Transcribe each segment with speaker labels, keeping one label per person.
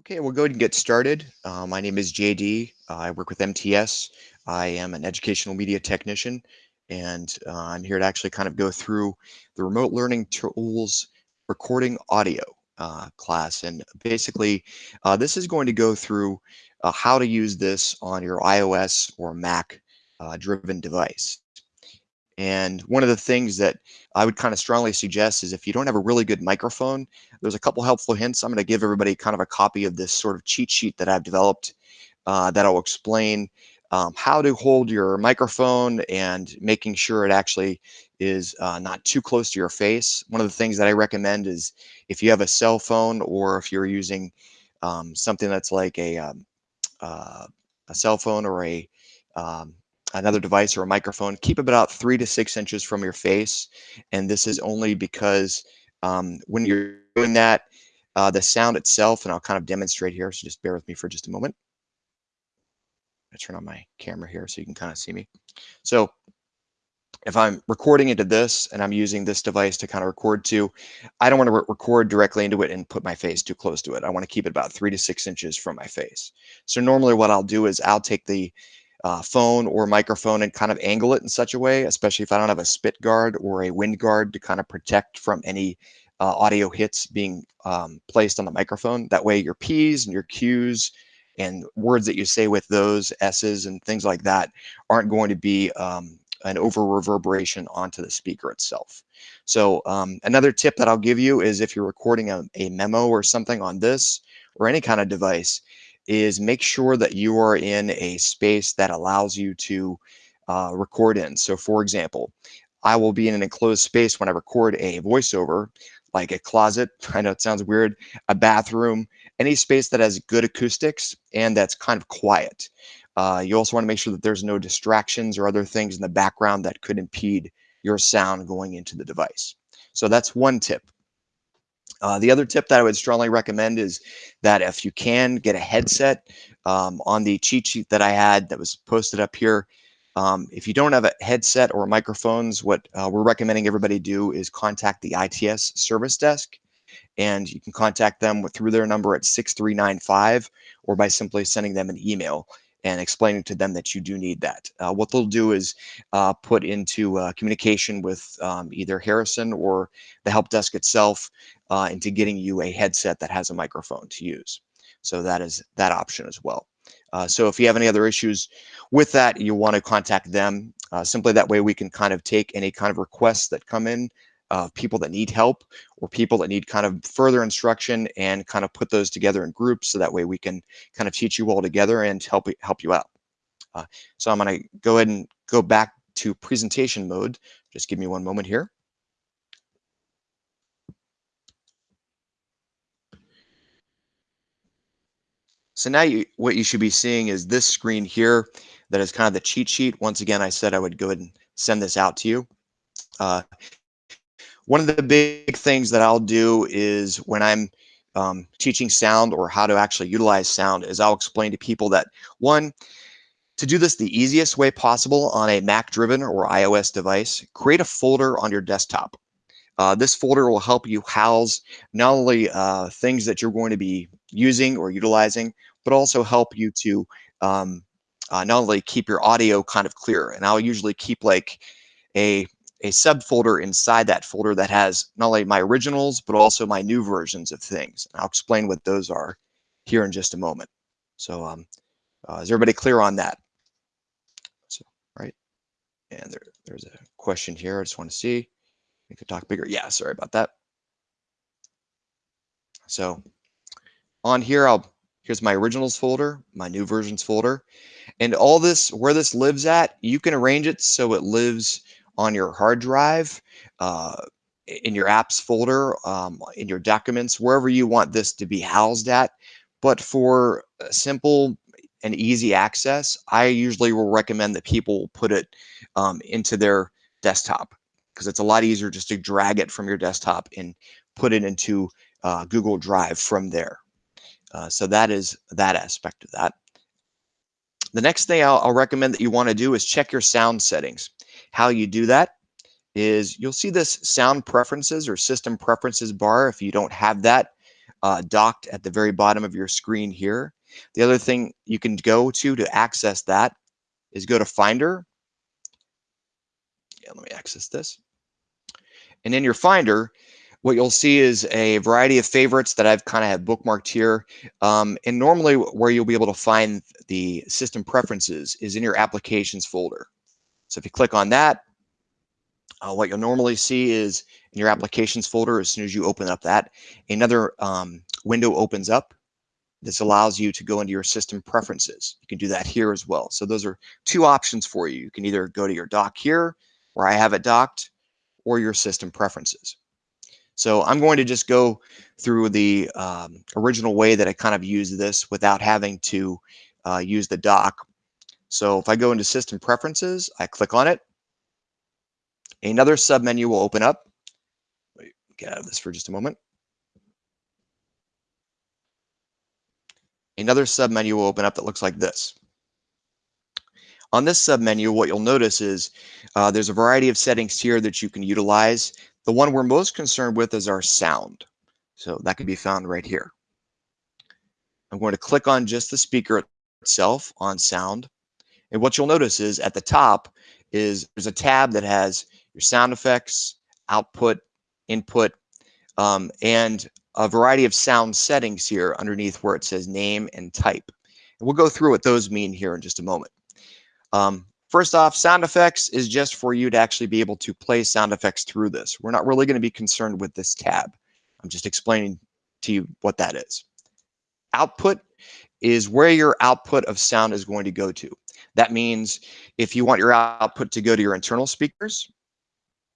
Speaker 1: Okay, we'll go ahead and get started. Uh, my name is JD. Uh, I work with MTS. I am an educational media technician, and uh, I'm here to actually kind of go through the remote learning tools recording audio uh, class. And basically, uh, this is going to go through uh, how to use this on your iOS or Mac driven device. And one of the things that I would kind of strongly suggest is if you don't have a really good microphone, there's a couple helpful hints. I'm going to give everybody kind of a copy of this sort of cheat sheet that I've developed uh, that'll explain um, how to hold your microphone and making sure it actually is uh, not too close to your face. One of the things that I recommend is if you have a cell phone or if you're using um, something that's like a, um, uh, a cell phone or a um, another device or a microphone, keep it about three to six inches from your face. And this is only because um, when you're doing that, uh, the sound itself, and I'll kind of demonstrate here, so just bear with me for just a moment. I turn on my camera here so you can kind of see me. So if I'm recording into this and I'm using this device to kind of record to, I don't want to re record directly into it and put my face too close to it. I want to keep it about three to six inches from my face. So normally what I'll do is I'll take the uh, phone or microphone and kind of angle it in such a way, especially if I don't have a spit guard or a wind guard to kind of protect from any uh, audio hits being um, placed on the microphone. That way your P's and your Q's and words that you say with those S's and things like that aren't going to be um, an over reverberation onto the speaker itself. So um, another tip that I'll give you is if you're recording a, a memo or something on this or any kind of device, is make sure that you are in a space that allows you to uh, record in. So for example, I will be in an enclosed space when I record a voiceover, like a closet, I know it sounds weird, a bathroom, any space that has good acoustics and that's kind of quiet. Uh, you also want to make sure that there's no distractions or other things in the background that could impede your sound going into the device. So that's one tip. Uh, the other tip that I would strongly recommend is that if you can get a headset um, on the cheat sheet that I had that was posted up here, um, if you don't have a headset or microphones, what uh, we're recommending everybody do is contact the ITS service desk and you can contact them through their number at 6395 or by simply sending them an email and explaining to them that you do need that. Uh, what they'll do is uh, put into uh, communication with um, either Harrison or the help desk itself uh, into getting you a headset that has a microphone to use. So that is that option as well. Uh, so if you have any other issues with that, you want to contact them. Uh, simply that way we can kind of take any kind of requests that come in uh, people that need help or people that need kind of further instruction and kind of put those together in groups so that way we can kind of teach you all together and help help you out. Uh, so I'm going to go ahead and go back to presentation mode. Just give me one moment here. So now you, what you should be seeing is this screen here that is kind of the cheat sheet. Once again, I said I would go ahead and send this out to you. Uh, one of the big things that I'll do is when I'm um, teaching sound or how to actually utilize sound is I'll explain to people that one, to do this the easiest way possible on a Mac driven or iOS device, create a folder on your desktop. Uh, this folder will help you house not only uh, things that you're going to be using or utilizing, but also help you to um, uh, not only keep your audio kind of clear. And I'll usually keep like a a subfolder inside that folder that has not only my originals, but also my new versions of things. And I'll explain what those are here in just a moment. So um, uh, is everybody clear on that? So, right. And there, there's a question here. I just want to see. We could talk bigger. Yeah, sorry about that. So on here, I'll here's my originals folder, my new versions folder, and all this where this lives at, you can arrange it so it lives on your hard drive, uh, in your apps folder, um, in your documents, wherever you want this to be housed at. But for simple and easy access, I usually will recommend that people put it um, into their desktop because it's a lot easier just to drag it from your desktop and put it into uh, Google Drive from there. Uh, so that is that aspect of that. The next thing I'll, I'll recommend that you want to do is check your sound settings. How you do that is you'll see this sound preferences or system preferences bar. If you don't have that, uh, docked at the very bottom of your screen here. The other thing you can go to to access that is go to Finder. Yeah, let me access this. And in your Finder, what you'll see is a variety of favorites that I've kind of have bookmarked here. Um, and normally where you'll be able to find the system preferences is in your applications folder. So if you click on that, uh, what you'll normally see is in your applications folder, as soon as you open up that, another um, window opens up. This allows you to go into your system preferences. You can do that here as well. So those are two options for you. You can either go to your dock here, where I have it docked, or your system preferences. So I'm going to just go through the um, original way that I kind of use this without having to uh, use the dock. So if I go into system preferences, I click on it. Another submenu will open up. Get out of this for just a moment. Another submenu will open up that looks like this. On this submenu, what you'll notice is uh, there's a variety of settings here that you can utilize. The one we're most concerned with is our sound. So that can be found right here. I'm going to click on just the speaker itself on sound. And what you'll notice is at the top is there's a tab that has your sound effects, output, input, um, and a variety of sound settings here underneath where it says name and type. And we'll go through what those mean here in just a moment. Um, First off, sound effects is just for you to actually be able to play sound effects through this. We're not really going to be concerned with this tab. I'm just explaining to you what that is. Output is where your output of sound is going to go to. That means if you want your output to go to your internal speakers,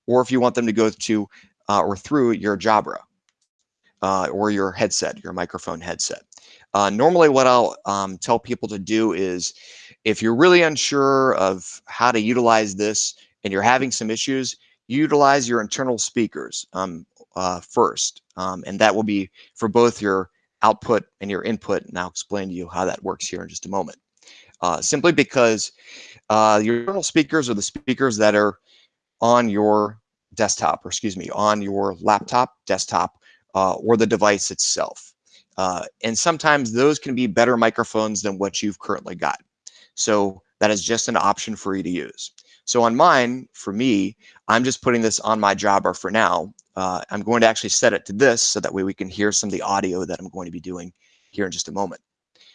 Speaker 1: or if you want them to go to uh, or through your Jabra uh, or your headset, your microphone headset. Uh, normally what I'll um, tell people to do is if you're really unsure of how to utilize this and you're having some issues, utilize your internal speakers um, uh, first. Um, and that will be for both your output and your input. And I'll explain to you how that works here in just a moment. Uh, simply because uh, your speakers are the speakers that are on your desktop, or excuse me, on your laptop, desktop, uh, or the device itself. Uh, and sometimes those can be better microphones than what you've currently got. So that is just an option for you to use. So on mine, for me, I'm just putting this on my Jabra for now. Uh, I'm going to actually set it to this so that way we can hear some of the audio that I'm going to be doing here in just a moment.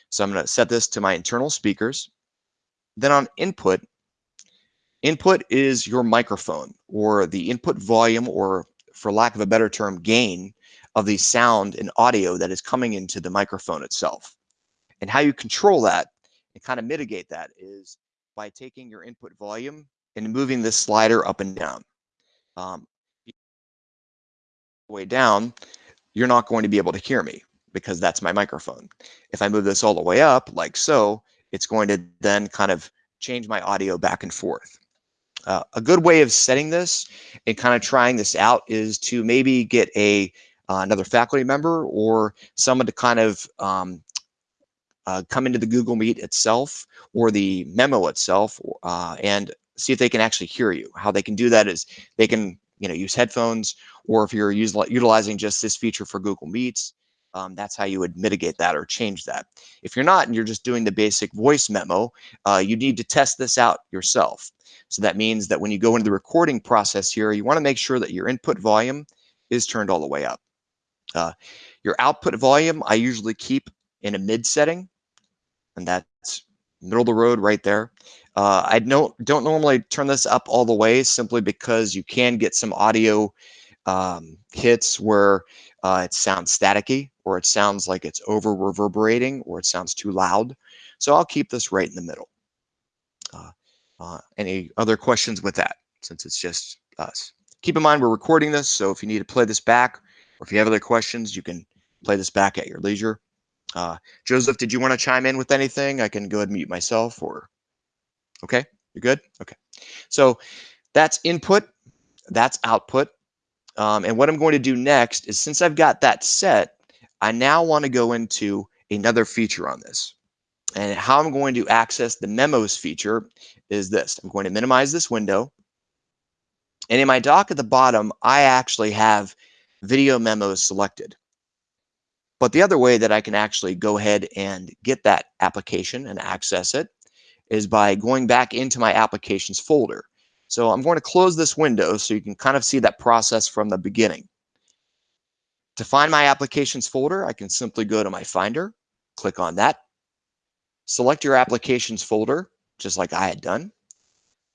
Speaker 1: So I'm going to set this to my internal speakers. Then on input, input is your microphone or the input volume or for lack of a better term, gain of the sound and audio that is coming into the microphone itself. And how you control that and kind of mitigate that is by taking your input volume and moving this slider up and down. Um, way down, you're not going to be able to hear me because that's my microphone. If I move this all the way up like so, it's going to then kind of change my audio back and forth. Uh, a good way of setting this and kind of trying this out is to maybe get a uh, another faculty member or someone to kind of um, uh, come into the Google Meet itself or the memo itself uh, and see if they can actually hear you. How they can do that is they can you know use headphones or if you're utilizing just this feature for Google Meets, um, that's how you would mitigate that or change that. If you're not and you're just doing the basic voice memo, uh, you need to test this out yourself. So that means that when you go into the recording process here, you want to make sure that your input volume is turned all the way up. Uh, your output volume, I usually keep in a mid setting, and that's middle of the road right there. Uh, I don't, don't normally turn this up all the way simply because you can get some audio um, hits where uh, it sounds staticky or it sounds like it's over reverberating or it sounds too loud. So I'll keep this right in the middle. Uh, uh, any other questions with that since it's just us? Keep in mind we're recording this, so if you need to play this back or if you have other questions, you can play this back at your leisure. Uh, Joseph, did you want to chime in with anything? I can go ahead and mute myself or, okay, you're good? Okay. So that's input, that's output. Um, and what I'm going to do next is since I've got that set, I now want to go into another feature on this. And how I'm going to access the memos feature is this. I'm going to minimize this window. And in my dock at the bottom, I actually have video memos selected. But the other way that I can actually go ahead and get that application and access it is by going back into my applications folder. So I'm going to close this window so you can kind of see that process from the beginning. To find my applications folder, I can simply go to my Finder, click on that, select your applications folder, just like I had done.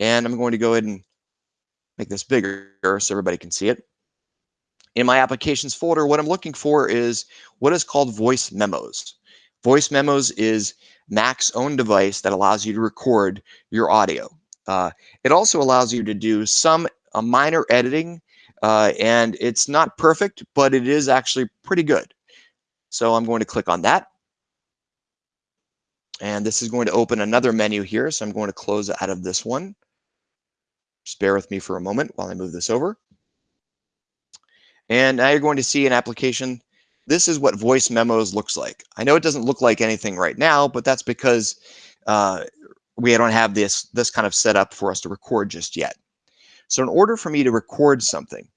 Speaker 1: And I'm going to go ahead and make this bigger so everybody can see it. In my applications folder, what I'm looking for is what is called voice memos. Voice memos is Mac's own device that allows you to record your audio. Uh, it also allows you to do some a minor editing, uh, and it's not perfect, but it is actually pretty good. So I'm going to click on that. And this is going to open another menu here. So I'm going to close out of this one. Just bear with me for a moment while I move this over. And now you're going to see an application. This is what voice memos looks like. I know it doesn't look like anything right now, but that's because uh, we don't have this, this kind of set up for us to record just yet. So in order for me to record something,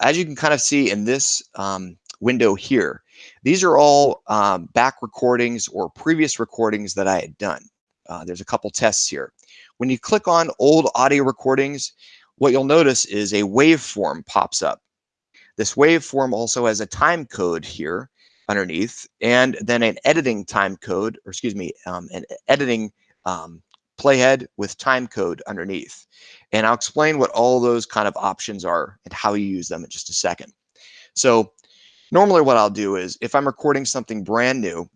Speaker 1: as you can kind of see in this um, window here, these are all um, back recordings or previous recordings that I had done. Uh, there's a couple tests here. When you click on old audio recordings, what you'll notice is a waveform pops up. This waveform also has a time code here underneath, and then an editing time code, or excuse me, um, an editing um, playhead with time code underneath. And I'll explain what all those kind of options are and how you use them in just a second. So normally what I'll do is if I'm recording something brand new,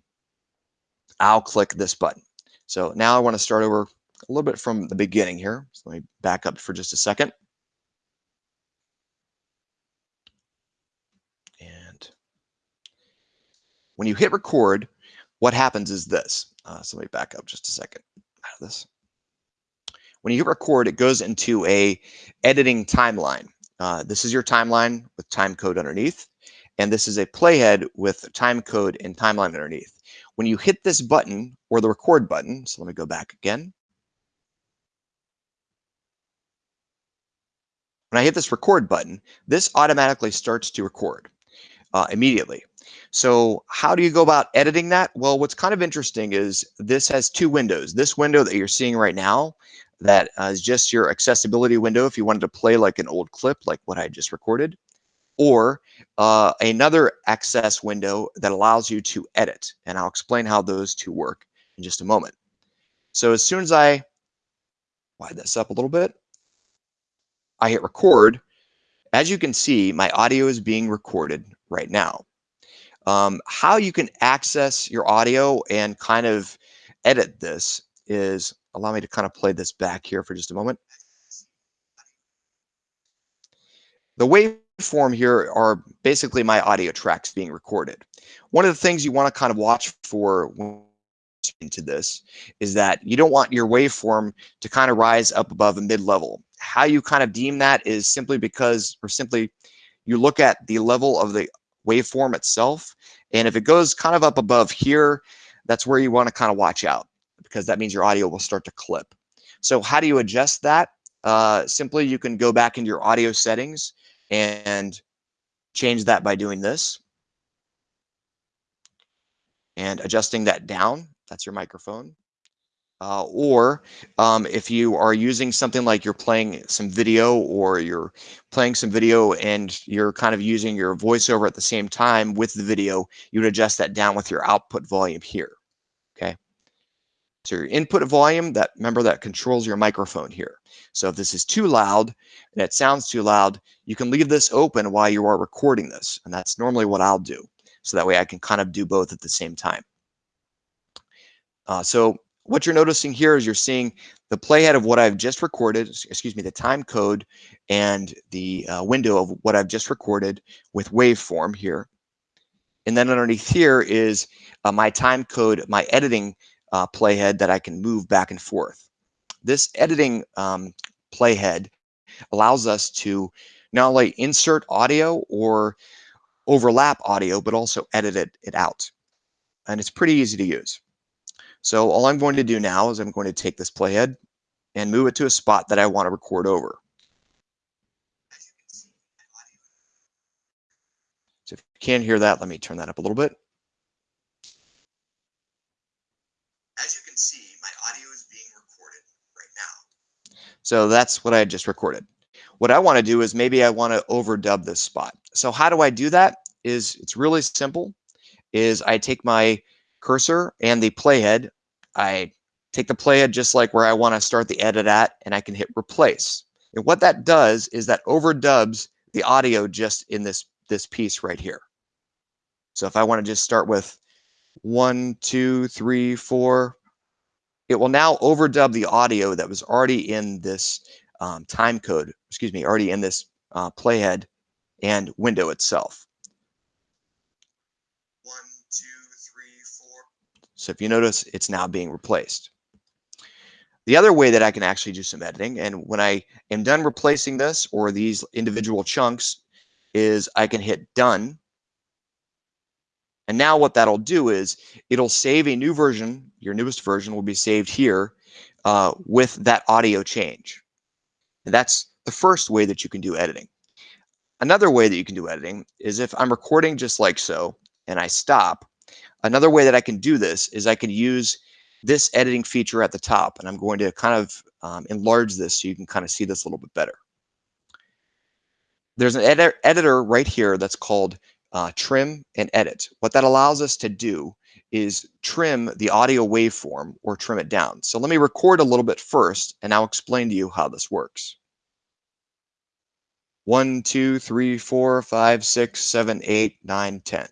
Speaker 1: I'll click this button. So now I want to start over a little bit from the beginning here. So let me back up for just a second. And when you hit record, what happens is this. Uh, so let me back up just a second out of this. When you hit record, it goes into a editing timeline. Uh, this is your timeline with time code underneath. And this is a playhead with time code and timeline underneath. When you hit this button or the record button, so let me go back again. When I hit this record button, this automatically starts to record uh, immediately. So how do you go about editing that? Well, what's kind of interesting is this has two windows. This window that you're seeing right now, that uh, is just your accessibility window if you wanted to play like an old clip like what I just recorded, or uh, another access window that allows you to edit. And I'll explain how those two work in just a moment. So as soon as I widen this up a little bit, I hit record, as you can see, my audio is being recorded right now. Um, how you can access your audio and kind of edit this is, allow me to kind of play this back here for just a moment. The waveform here are basically my audio tracks being recorded. One of the things you want to kind of watch for into this is that you don't want your waveform to kind of rise up above a mid-level. How you kind of deem that is simply because, or simply you look at the level of the waveform itself. And if it goes kind of up above here, that's where you want to kind of watch out because that means your audio will start to clip. So how do you adjust that? Uh, simply, you can go back into your audio settings and change that by doing this and adjusting that down. That's your microphone. Uh, or um, if you are using something like you're playing some video or you're playing some video and you're kind of using your voiceover at the same time with the video, you would adjust that down with your output volume here. Okay. So your input volume, that remember that controls your microphone here. So if this is too loud and it sounds too loud, you can leave this open while you are recording this. And that's normally what I'll do. So that way I can kind of do both at the same time. Uh, so what you're noticing here is you're seeing the playhead of what I've just recorded, excuse me, the time code and the uh, window of what I've just recorded with waveform here. And then underneath here is uh, my time code, my editing uh, playhead that I can move back and forth. This editing um, playhead allows us to not only insert audio or overlap audio, but also edit it, it out. And it's pretty easy to use. So all I'm going to do now is I'm going to take this playhead and move it to a spot that I want to record over. So if you can't hear that, let me turn that up a little bit. As you can see, my audio is being recorded right now. So that's what I just recorded. What I want to do is maybe I want to overdub this spot. So how do I do that? Is it's really simple is I take my cursor and the playhead, I take the playhead just like where I want to start the edit at, and I can hit replace. And what that does is that overdubs the audio just in this this piece right here. So if I want to just start with one, two, three, four, it will now overdub the audio that was already in this um, time code, excuse me, already in this uh, playhead and window itself. One, two, three, four. So if you notice, it's now being replaced. The other way that I can actually do some editing, and when I am done replacing this or these individual chunks, is I can hit done. And now what that'll do is it'll save a new version. Your newest version will be saved here uh, with that audio change. And that's the first way that you can do editing. Another way that you can do editing is if I'm recording just like so and I stop, another way that I can do this is I can use this editing feature at the top. And I'm going to kind of um, enlarge this so you can kind of see this a little bit better. There's an edi editor right here that's called uh, trim and edit. What that allows us to do is trim the audio waveform or trim it down. So let me record a little bit first, and I'll explain to you how this works. One, two, three, four, five, six, seven, eight, nine, ten.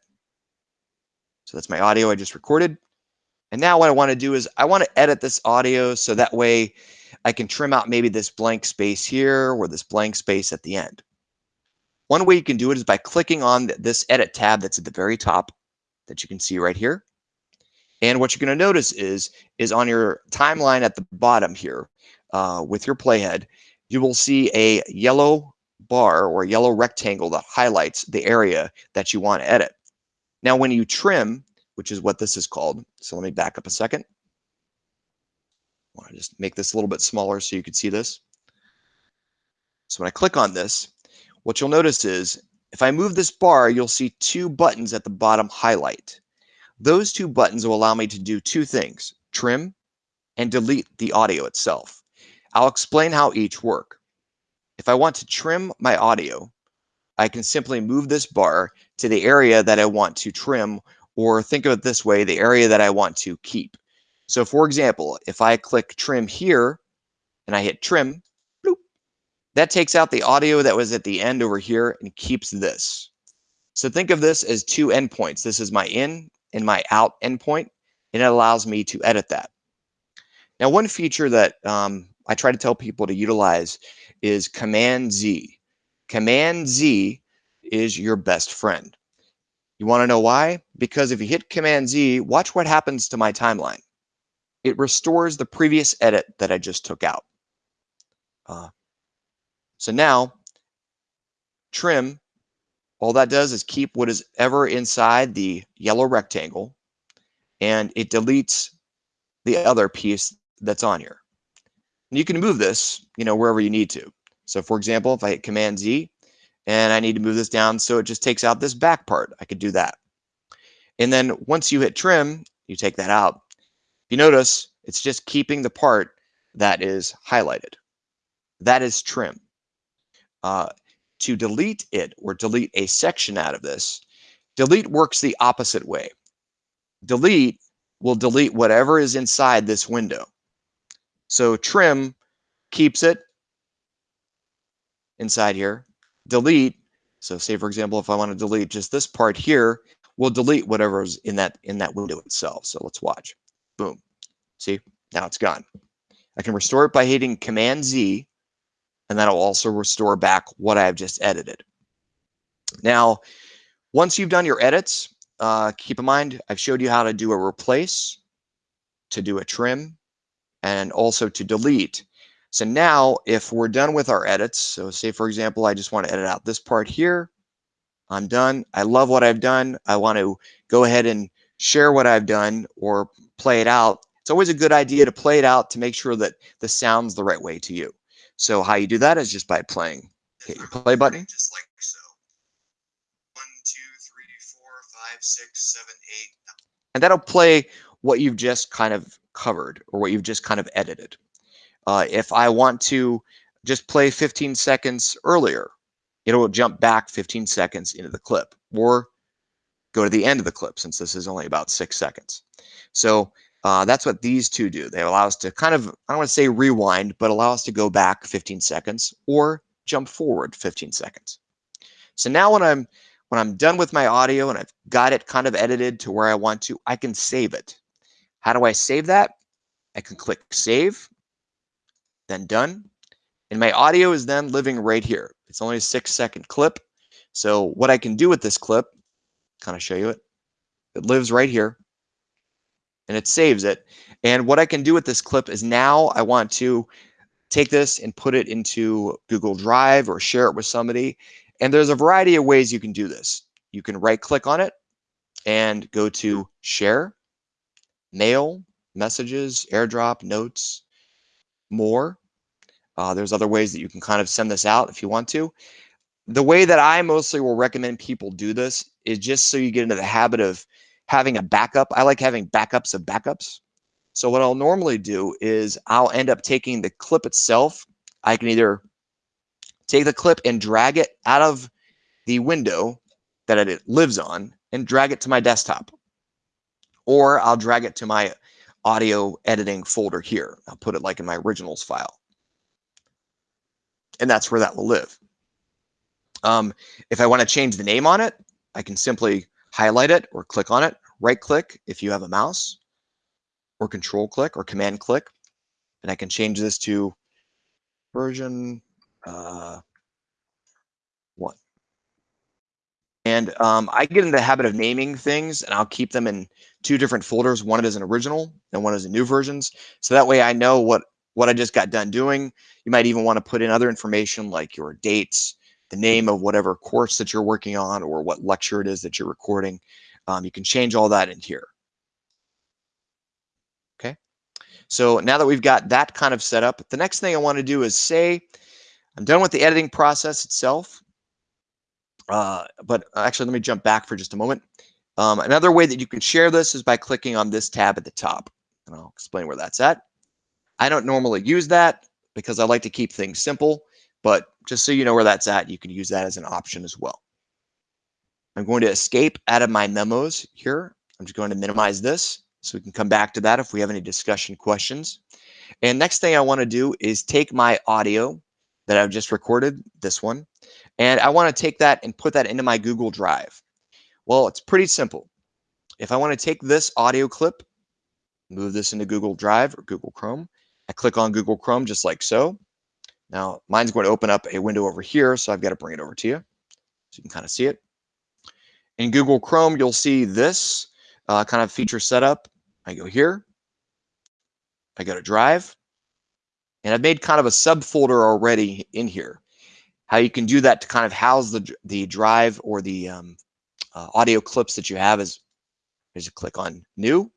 Speaker 1: So that's my audio I just recorded. And now what I want to do is I want to edit this audio so that way I can trim out maybe this blank space here or this blank space at the end. One way you can do it is by clicking on this edit tab that's at the very top that you can see right here. And what you're going to notice is, is on your timeline at the bottom here uh, with your playhead, you will see a yellow bar or yellow rectangle that highlights the area that you want to edit. Now, when you trim, which is what this is called. So let me back up a second. I want to just make this a little bit smaller so you can see this. So when I click on this, what you'll notice is if I move this bar, you'll see two buttons at the bottom highlight. Those two buttons will allow me to do two things, trim and delete the audio itself. I'll explain how each work. If I want to trim my audio, I can simply move this bar to the area that I want to trim or think of it this way, the area that I want to keep. So for example, if I click trim here and I hit trim, bloop, that takes out the audio that was at the end over here and keeps this. So think of this as two endpoints. This is my in and my out endpoint, and it allows me to edit that. Now, one feature that um, I try to tell people to utilize is Command Z. Command Z is your best friend. You want to know why? Because if you hit Command Z, watch what happens to my timeline. It restores the previous edit that I just took out. Uh, so now, trim, all that does is keep what is ever inside the yellow rectangle, and it deletes the other piece that's on here. And you can move this, you know, wherever you need to. So for example, if I hit Command Z, and I need to move this down so it just takes out this back part. I could do that. And then once you hit trim, you take that out. If You notice it's just keeping the part that is highlighted. That is trim. Uh, to delete it or delete a section out of this, delete works the opposite way. Delete will delete whatever is inside this window. So trim keeps it inside here delete. So say, for example, if I want to delete just this part here, we'll delete whatever's in that in that window itself. So let's watch. Boom. See, now it's gone. I can restore it by hitting Command Z, and that'll also restore back what I've just edited. Now, once you've done your edits, uh, keep in mind, I've showed you how to do a replace, to do a trim, and also to delete. So now if we're done with our edits, so say for example, I just want to edit out this part here. I'm done. I love what I've done. I want to go ahead and share what I've done or play it out. It's always a good idea to play it out to make sure that the sound's the right way to you. So how you do that is just by playing. Hit your play button. Just like so. One, two, three, four, five, six, seven, eight. And that'll play what you've just kind of covered or what you've just kind of edited. Uh, if I want to just play 15 seconds earlier, it'll jump back 15 seconds into the clip or go to the end of the clip since this is only about six seconds. So uh, that's what these two do. They allow us to kind of, I don't want to say rewind, but allow us to go back 15 seconds or jump forward 15 seconds. So now when I'm when I'm done with my audio and I've got it kind of edited to where I want to, I can save it. How do I save that? I can click save, then done. And my audio is then living right here. It's only a six second clip. So what I can do with this clip, kind of show you it, it lives right here and it saves it. And what I can do with this clip is now I want to take this and put it into Google Drive or share it with somebody. And there's a variety of ways you can do this. You can right click on it and go to share, mail, messages, airdrop, notes, more. Uh, there's other ways that you can kind of send this out if you want to. The way that I mostly will recommend people do this is just so you get into the habit of having a backup. I like having backups of backups. So what I'll normally do is I'll end up taking the clip itself. I can either take the clip and drag it out of the window that it lives on and drag it to my desktop. Or I'll drag it to my audio editing folder here. I'll put it like in my originals file. And that's where that will live. Um, if I want to change the name on it, I can simply highlight it or click on it, right click if you have a mouse, or control click or command click. And I can change this to version uh, one. And um, I get in the habit of naming things and I'll keep them in two different folders. One is an original and one is a new versions. So that way I know what, what I just got done doing. You might even want to put in other information like your dates, the name of whatever course that you're working on or what lecture it is that you're recording. Um, you can change all that in here. Okay. So now that we've got that kind of set up, the next thing I want to do is say, I'm done with the editing process itself. Uh, but actually, let me jump back for just a moment. Um, another way that you can share this is by clicking on this tab at the top. And I'll explain where that's at. I don't normally use that because I like to keep things simple. But just so you know where that's at, you can use that as an option as well. I'm going to escape out of my memos here. I'm just going to minimize this so we can come back to that if we have any discussion questions. And next thing I want to do is take my audio that I've just recorded, this one, and I want to take that and put that into my Google Drive. Well, it's pretty simple. If I want to take this audio clip, move this into Google Drive or Google Chrome, I click on Google Chrome just like so. Now mine's going to open up a window over here, so I've got to bring it over to you so you can kind of see it. In Google Chrome, you'll see this uh, kind of feature setup. I go here, I go to Drive, and I've made kind of a subfolder already in here. How you can do that to kind of house the, the drive or the um, uh, audio clips that you have is, is you click on New,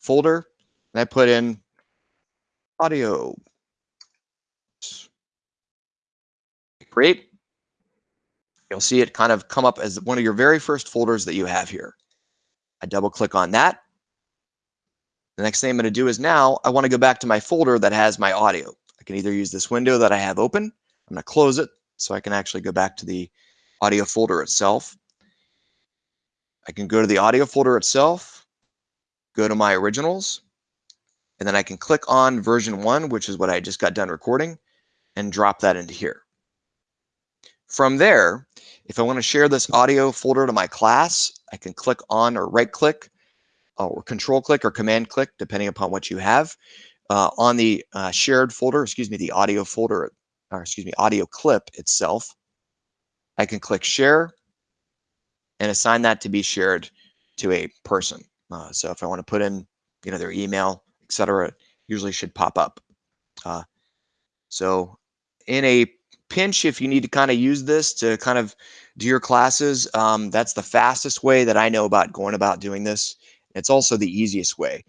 Speaker 1: Folder, and I put in audio create, you'll see it kind of come up as one of your very first folders that you have here. I double click on that. The next thing I'm going to do is now I want to go back to my folder that has my audio. I can either use this window that I have open. I'm going to close it so I can actually go back to the audio folder itself. I can go to the audio folder itself, go to my originals, and then I can click on version one, which is what I just got done recording, and drop that into here. From there, if I want to share this audio folder to my class, I can click on or right click uh, or control click or command click, depending upon what you have uh, on the uh, shared folder, excuse me, the audio folder, or excuse me, audio clip itself. I can click share and assign that to be shared to a person. Uh, so if I want to put in, you know, their email, etc., usually should pop up. Uh, so in a pinch if you need to kind of use this to kind of do your classes. Um, that's the fastest way that I know about going about doing this. It's also the easiest way.